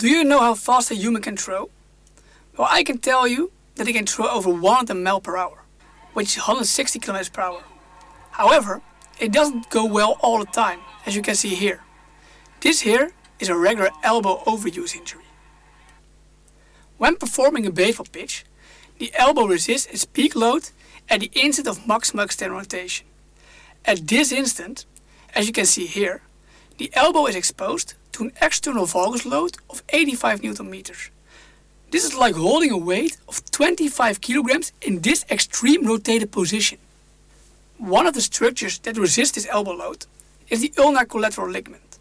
Do you know how fast a human can throw? Well, I can tell you that he can throw over 100 mile per hour, which is 160 km per hour. However, it doesn't go well all the time, as you can see here. This here is a regular elbow overuse injury. When performing a baseball pitch, the elbow resists its peak load at the instant of maximal external rotation. At this instant, as you can see here, the elbow is exposed an external valgus load of 85 Newton meters. This is like holding a weight of 25 kilograms in this extreme rotated position. One of the structures that resist this elbow load is the ulnar collateral ligament.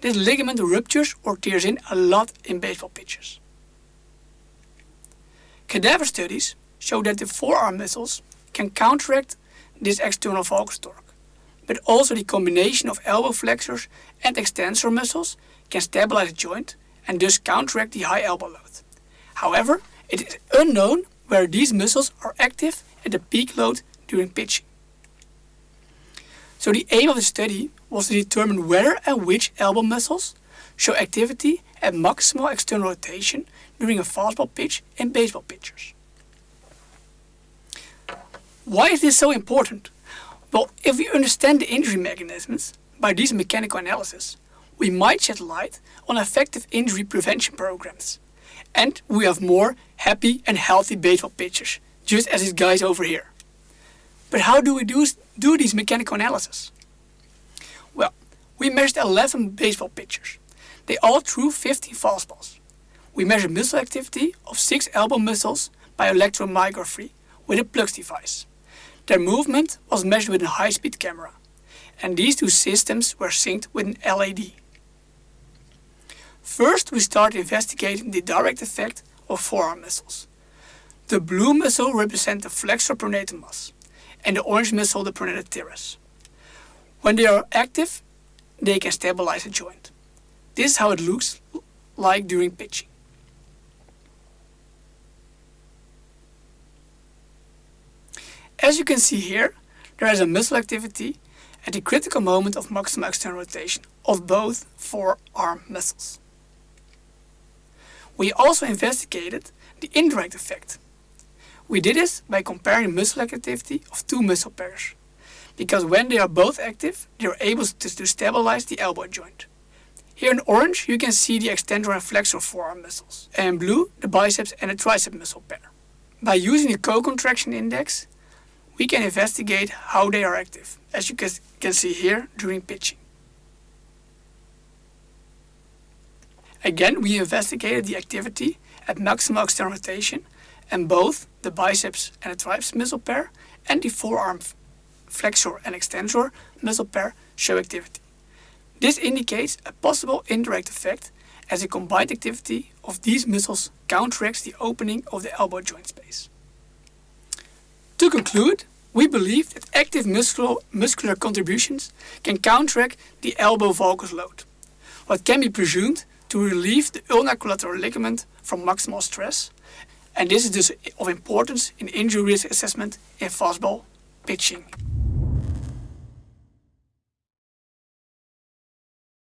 This ligament ruptures or tears in a lot in baseball pitches. Cadaver studies show that the forearm muscles can counteract this external valgus torque but also the combination of elbow flexors and extensor muscles can stabilize the joint and thus counteract the high elbow load. However, it is unknown where these muscles are active at the peak load during pitching. So the aim of the study was to determine whether and which elbow muscles show activity at maximal external rotation during a fastball pitch in baseball pitchers. Why is this so important? Well, if we understand the injury mechanisms by these mechanical analysis, we might shed light on effective injury prevention programs. And we have more happy and healthy baseball pitchers, just as these guys over here. But how do we do, do these mechanical analysis? Well, we measured 11 baseball pitchers. They all threw 15 fastballs. We measured muscle activity of 6 elbow muscles by electromyography with a Plux device. Their movement was measured with a high-speed camera, and these two systems were synced with an LED. First, we start investigating the direct effect of forearm muscles. The blue muscle represents the flexor pronator mass, and the orange muscle the pronator teres. When they are active, they can stabilize a joint. This is how it looks like during pitching. As you can see here, there is a muscle activity at the critical moment of maximal external rotation of both forearm muscles. We also investigated the indirect effect. We did this by comparing muscle activity of two muscle pairs, because when they are both active, they are able to, to stabilize the elbow joint. Here in orange, you can see the extensor and flexor forearm muscles, and in blue, the biceps and the tricep muscle pair. By using the co-contraction index, we can investigate how they are active, as you can see here during pitching. Again, we investigated the activity at maximal external rotation and both the biceps and the triceps muscle pair and the forearm flexor and extensor muscle pair show activity. This indicates a possible indirect effect as the combined activity of these muscles counteracts the opening of the elbow joint space. To conclude, we believe that active muscular, muscular contributions can counteract the elbow valgus load, what can be presumed to relieve the ulnar collateral ligament from maximal stress, and this is of importance in injury risk assessment in fastball pitching.